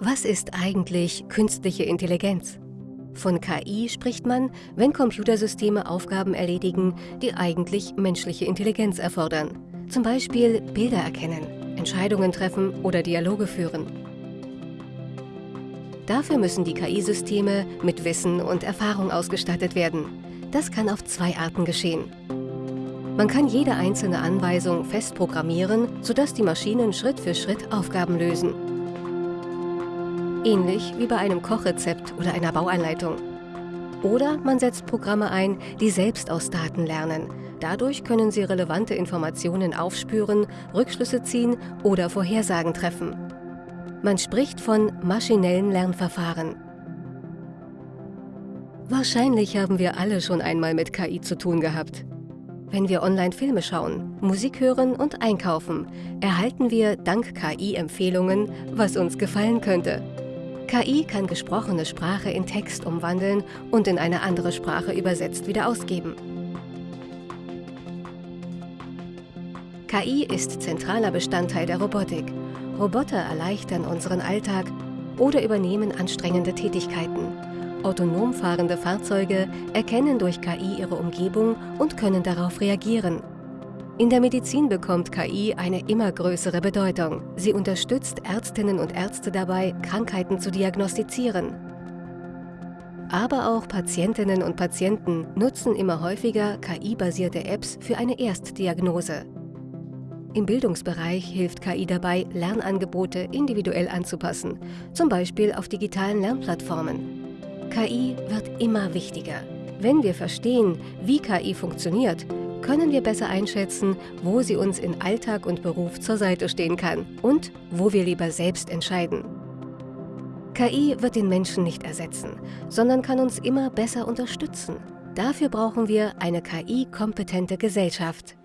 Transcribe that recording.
Was ist eigentlich künstliche Intelligenz? Von KI spricht man, wenn Computersysteme Aufgaben erledigen, die eigentlich menschliche Intelligenz erfordern. Zum Beispiel Bilder erkennen, Entscheidungen treffen oder Dialoge führen. Dafür müssen die KI-Systeme mit Wissen und Erfahrung ausgestattet werden. Das kann auf zwei Arten geschehen. Man kann jede einzelne Anweisung fest programmieren, sodass die Maschinen Schritt für Schritt Aufgaben lösen. Ähnlich wie bei einem Kochrezept oder einer Bauanleitung. Oder man setzt Programme ein, die selbst aus Daten lernen. Dadurch können sie relevante Informationen aufspüren, Rückschlüsse ziehen oder Vorhersagen treffen. Man spricht von maschinellen Lernverfahren. Wahrscheinlich haben wir alle schon einmal mit KI zu tun gehabt. Wenn wir online Filme schauen, Musik hören und einkaufen, erhalten wir dank KI Empfehlungen, was uns gefallen könnte. KI kann gesprochene Sprache in Text umwandeln und in eine andere Sprache übersetzt wieder ausgeben. KI ist zentraler Bestandteil der Robotik. Roboter erleichtern unseren Alltag oder übernehmen anstrengende Tätigkeiten. Autonom fahrende Fahrzeuge erkennen durch KI ihre Umgebung und können darauf reagieren. In der Medizin bekommt KI eine immer größere Bedeutung. Sie unterstützt Ärztinnen und Ärzte dabei, Krankheiten zu diagnostizieren. Aber auch Patientinnen und Patienten nutzen immer häufiger KI-basierte Apps für eine Erstdiagnose. Im Bildungsbereich hilft KI dabei, Lernangebote individuell anzupassen, zum Beispiel auf digitalen Lernplattformen. KI wird immer wichtiger. Wenn wir verstehen, wie KI funktioniert, können wir besser einschätzen, wo sie uns in Alltag und Beruf zur Seite stehen kann und wo wir lieber selbst entscheiden. KI wird den Menschen nicht ersetzen, sondern kann uns immer besser unterstützen. Dafür brauchen wir eine KI-kompetente Gesellschaft.